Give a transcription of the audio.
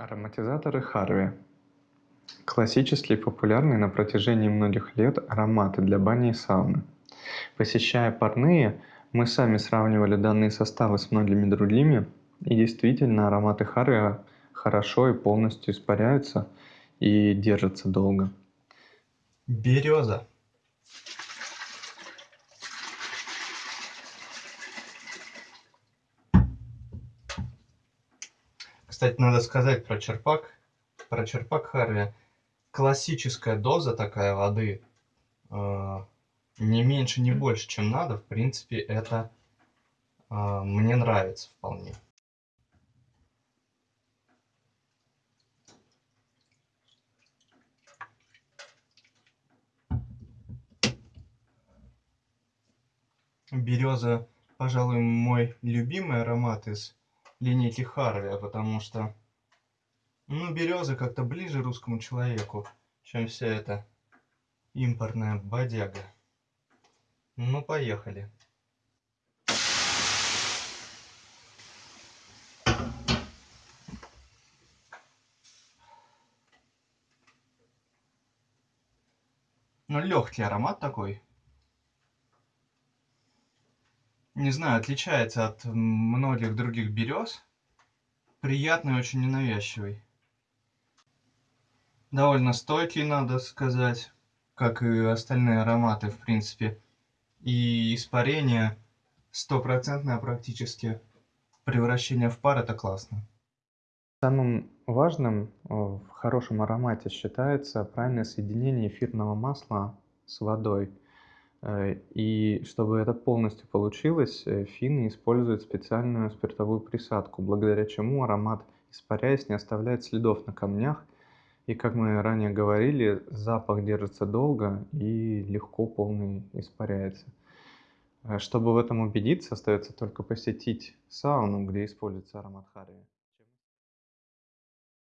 Ароматизаторы Харви. Классические и популярные на протяжении многих лет ароматы для бани и сауны. Посещая парные, мы сами сравнивали данные составы с многими другими, и действительно ароматы Харви хорошо и полностью испаряются и держатся долго. Береза. Кстати, надо сказать про черпак. Про черпак Харви. Классическая доза такая воды. Э, не меньше, не больше, чем надо. В принципе, это э, мне нравится вполне. Береза, пожалуй, мой любимый аромат из линейки Харви, потому что, ну, береза как-то ближе русскому человеку, чем вся эта импортная бодяга. Ну, поехали. Ну, легкий аромат такой. Не знаю, отличается от многих других берез. Приятный, очень ненавязчивый. Довольно стойкий, надо сказать, как и остальные ароматы, в принципе. И испарение стопроцентное практически. Превращение в пар это классно. Самым важным в хорошем аромате считается правильное соединение эфирного масла с водой. Э, и чтобы это полностью получилось, э, финны используют специальную спиртовую присадку, благодаря чему аромат, испаряясь, не оставляет следов на камнях. И, как мы ранее говорили, запах держится долго и легко полный испаряется. Э, чтобы в этом убедиться, остается только посетить сауну, где используется аромат харви.